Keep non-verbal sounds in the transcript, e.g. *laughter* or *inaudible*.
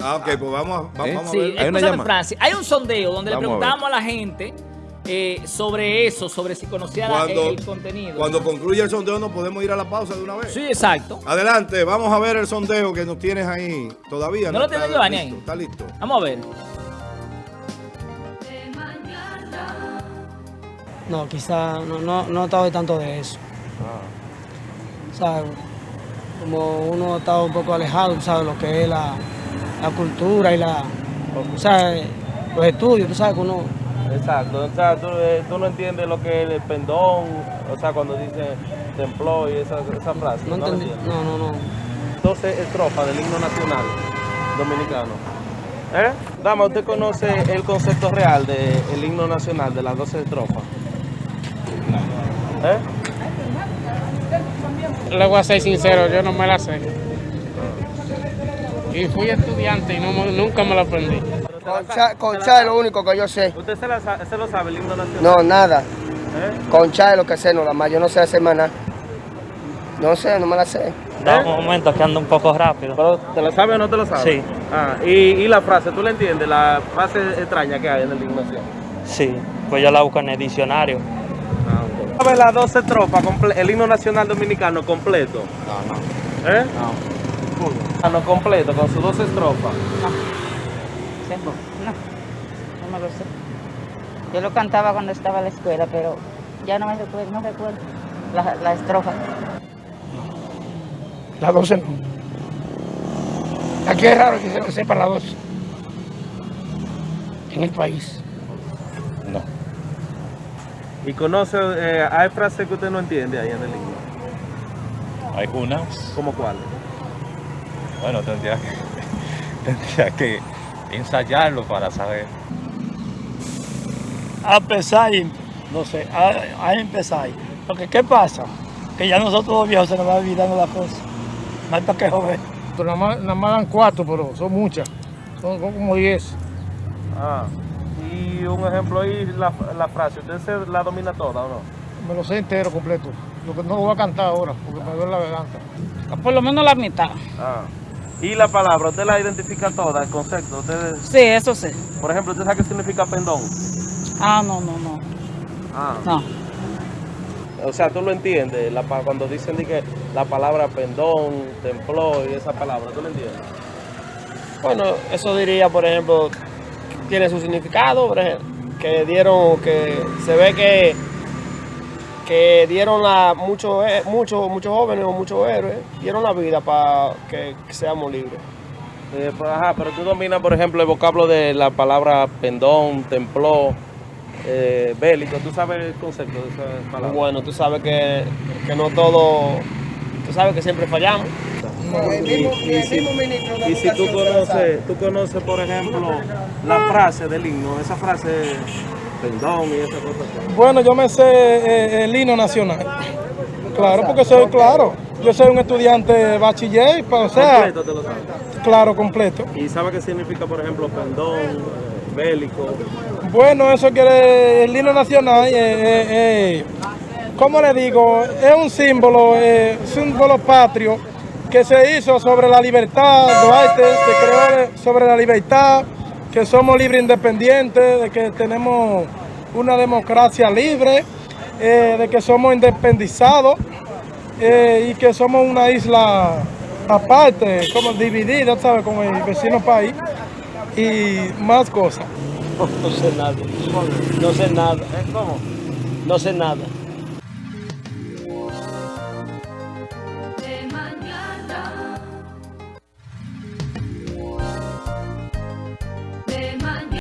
Ah, ok, pues vamos, ¿Eh? vamos Sí, a ver. Hay una. Hay un sondeo donde Vamos le preguntamos a, la gente eh, sobre eso, sobre si conocía Cuando, el contenido. cuando concluya el sondeo nos podemos ir a la pausa de una vez. Sí, exacto. Adelante, vamos a ver el sondeo que nos tienes ahí. Todavía ¿No no, lo tiene está Giovanni ahí? Está listo. Vamos a ver. No, quizá no, no, no he estado tanto de eso. O sea, como uno ha estado un poco alejado, ¿sabes? Lo que es la, la cultura y la, o sea, los estudios, tú sabes que uno... Exacto, o sea, tú, eh, tú no entiendes lo que es el pendón, o sea, cuando dice templó y esa, esa frase. No entendí, no, no, no. 12 estrofas del himno nacional dominicano. ¿Eh? Dama, ¿usted conoce el concepto real del himno nacional, de las 12 estrofas? ¿Eh? Le voy a ser sincero, yo no me la sé. Y fui estudiante y no, nunca me la aprendí. Concha, concha es lo único que yo sé. ¿Usted se, la lo sabe, el himno nacional? No, nada. ¿Eh? Concha es lo que sé, no la más. Yo no sé hacer más nada. No sé, no me la sé. Da un momento que ando un poco rápido. ¿Pero te lo sabe o no te lo sabe? Sí. Ah, y, y la frase, ¿tú la entiendes? La frase extraña que hay en el himno nacional. Sí, pues yo la busco en el diccionario. ¿Sabes las 12 estrofas, comple- el himno nacional dominicano completo? No, no. ¿Eh? No. No, completo, con sus 12 estrofas. No, no me lo sé. Yo lo cantaba cuando estaba en la escuela, pero ya no me recuerdo, no recuerdo la, la estrofa. La 12 no. Aquí es raro que se sepa la 12. En el país. No. Y conoce, eh, hay frases que usted no entiende ahí en el himno. Algunas, ¿Cómo cuáles? Bueno, tendría que, *laughs* tendría que ensayarlo para saber. A pesar, no sé, a, a empezar. Porque ¿qué pasa? Que ya nosotros los viejos se nos va olvidando la cosa. No hay para qué joder. Pero nada más, nada más dan cuatro, pero son muchas. Son, son como diez. Ah. Y un ejemplo ahí, la, la frase, ¿usted se la domina toda o no? Me lo sé entero, completo. Lo que no lo voy a cantar ahora, porque me duele la garganta. Por lo menos la mitad. Ah. Y la palabra, ¿usted la identifica toda, el concepto? ¿Usted, Sí, eso sí. por ejemplo, ¿usted sabe qué significa pendón? Ah, no, no, no. Ah. No. O sea, tú lo entiendes, la, pa- cuando dicen que la palabra pendón, templó y esa palabra, ¿tú lo entiendes? Bueno, eso diría, por ejemplo, tiene su significado, por ejemplo, que dieron, que se ve que que dieron a muchos eh, muchos muchos jóvenes o muchos héroes dieron la vida para que, que seamos libres. Eh, pues, ajá, pero tú dominas, por ejemplo, el vocablo de la palabra pendón, templó, eh, bélico. ¿Tú sabes el concepto de esa palabra? Bueno, tú sabes que, que no todo, tú sabes que siempre fallamos. Y, y si, y si tú conoces, tú conoces, por ejemplo, la frase del himno, esa frase pendón y esa cosa. Bueno, yo me sé eh, el himno nacional. Claro, porque soy claro. Yo soy un estudiante bachiller, o sea, Completo te lo sabes. claro, completo. ¿Y sabes qué significa, por ejemplo, pendón, eh, bélico? Bueno, eso quiere el himno nacional, eh, eh, eh, ¿cómo le digo? Es un símbolo, eh, símbolo patrio que se hizo sobre la libertad, Duarte se creó sobre la libertad, que somos libres independientes, de que tenemos una democracia libre, eh, de que somos independizados eh, y que somos una isla aparte, como dividida, ¿sabes? Con el vecino país y más cosas. *laughs* No sé nada, no sé nada, ¿Eh? ¿Cómo? no sé nada.